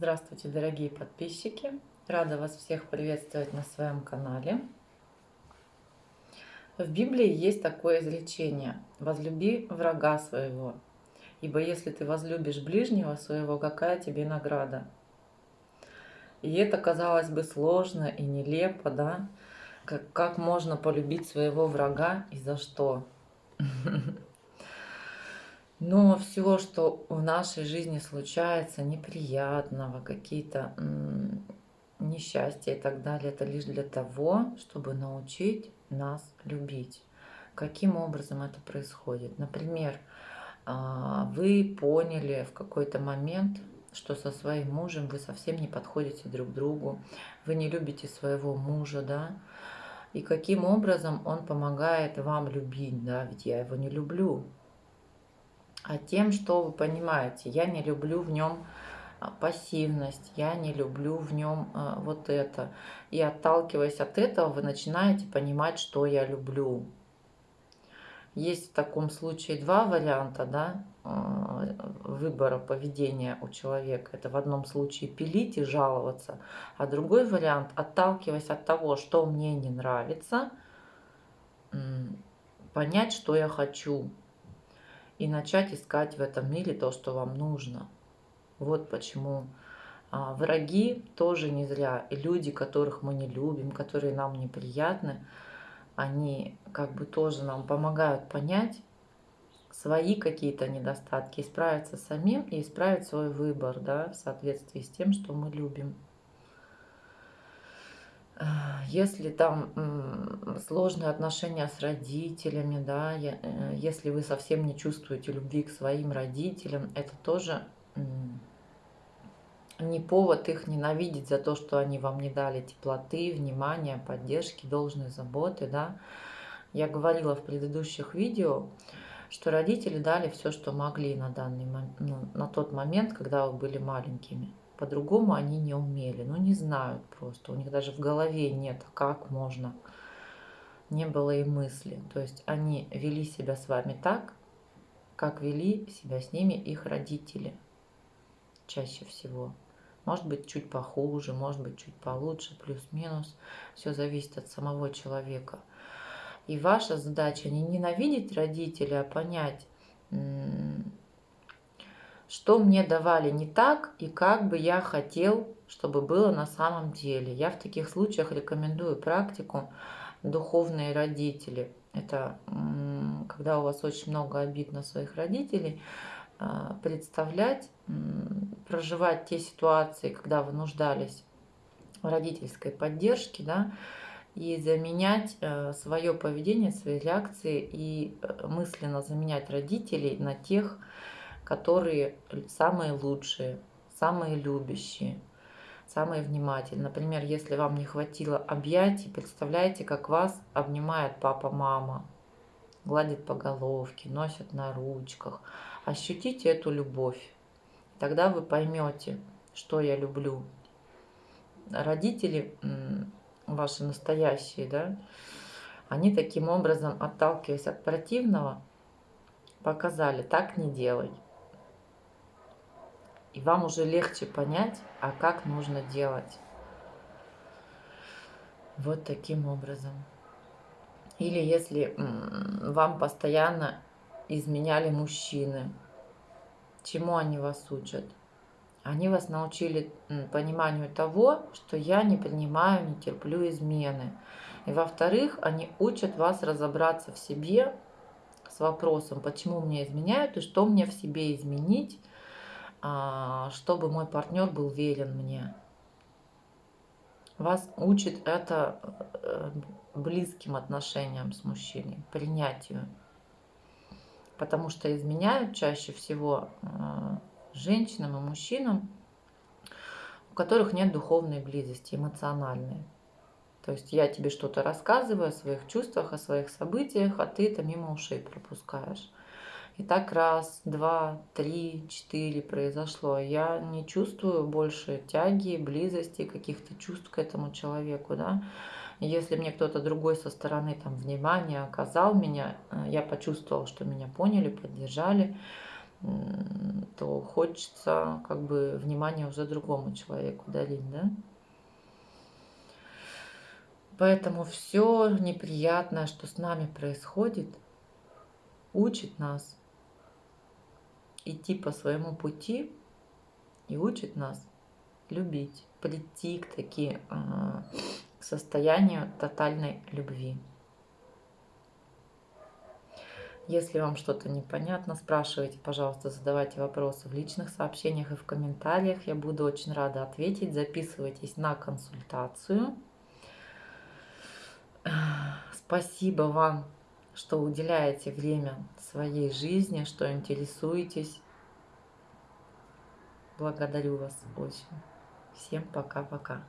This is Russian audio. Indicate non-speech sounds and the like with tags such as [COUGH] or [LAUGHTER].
Здравствуйте, дорогие подписчики! Рада вас всех приветствовать на своем канале. В Библии есть такое изречение «Возлюби врага своего, ибо если ты возлюбишь ближнего своего, какая тебе награда?» И это, казалось бы, сложно и нелепо, да? Как, как можно полюбить своего врага и за что? [LAUGHS] Но все, что в нашей жизни случается неприятного, какие-то несчастья и так далее, это лишь для того, чтобы научить нас любить. Каким образом это происходит? Например, а, вы поняли в какой-то момент, что со своим мужем вы совсем не подходите друг другу, вы не любите своего мужа, да, и каким образом он помогает вам любить, да, ведь я его не люблю, а тем, что вы понимаете, я не люблю в нем а, пассивность, я не люблю в нем а, вот это. И отталкиваясь от этого, вы начинаете понимать, что я люблю. Есть в таком случае два варианта да, а, выбора поведения у человека. Это в одном случае пилить и жаловаться, а другой вариант, отталкиваясь от того, что мне не нравится, понять, что я хочу, и начать искать в этом мире то, что вам нужно. Вот почему а, враги тоже не зря. И люди, которых мы не любим, которые нам неприятны, они как бы тоже нам помогают понять свои какие-то недостатки, исправиться самим и исправить свой выбор да, в соответствии с тем, что мы любим. Если там сложные отношения с родителями, да, э, если вы совсем не чувствуете любви к своим родителям, это тоже не повод их ненавидеть за то, что они вам не дали теплоты, внимания, поддержки, должной заботы, да. Я говорила в предыдущих видео, что родители дали все, что могли на данный ну, на тот момент, когда вы были маленькими. По-другому они не умели, ну не знают просто. У них даже в голове нет, как можно. Не было и мысли. То есть они вели себя с вами так, как вели себя с ними их родители чаще всего. Может быть, чуть похуже, может быть, чуть получше, плюс-минус. Все зависит от самого человека. И ваша задача не ненавидеть родителей, а понять, что мне давали не так и как бы я хотел, чтобы было на самом деле. Я в таких случаях рекомендую практику духовные родители. Это когда у вас очень много обид на своих родителей, а, представлять, проживать те ситуации, когда вы нуждались в родительской поддержке, да, и заменять э, свое поведение, свои реакции и э, мысленно заменять родителей на тех, которые самые лучшие, самые любящие, самые внимательные. Например, если вам не хватило объятий, представляете, как вас обнимает папа-мама, гладит по головке, носит на ручках. Ощутите эту любовь. Тогда вы поймете, что я люблю. Родители ваши настоящие, да, они таким образом, отталкиваясь от противного, показали, так не делай. И вам уже легче понять, а как нужно делать. Вот таким образом. Или если вам постоянно изменяли мужчины, чему они вас учат? Они вас научили пониманию того, что я не принимаю, не терплю измены. И во-вторых, они учат вас разобраться в себе с вопросом, почему мне изменяют и что мне в себе изменить, чтобы мой партнер был верен мне. Вас учит это э, близким отношениям с мужчиной, принятию. Потому что изменяют чаще всего э, женщинам и мужчинам, у которых нет духовной близости, эмоциональной. То есть я тебе что-то рассказываю о своих чувствах, о своих событиях, а ты это мимо ушей пропускаешь. И так раз, два, три, четыре произошло. Я не чувствую больше тяги, близости, каких-то чувств к этому человеку. Да? Если мне кто-то другой со стороны там, внимания оказал меня, э, я почувствовала, что меня поняли, поддержали, то хочется как бы внимание уже другому человеку дарить, да? Поэтому все неприятное, что с нами происходит, учит нас идти по своему пути и учит нас любить, прийти к таки а, к состоянию тотальной любви. Если вам что-то непонятно, спрашивайте, пожалуйста, задавайте вопросы в личных сообщениях и в комментариях. Я буду очень рада ответить. Записывайтесь на консультацию. Спасибо вам, что уделяете время своей жизни, что интересуетесь. Благодарю вас очень. Всем пока-пока.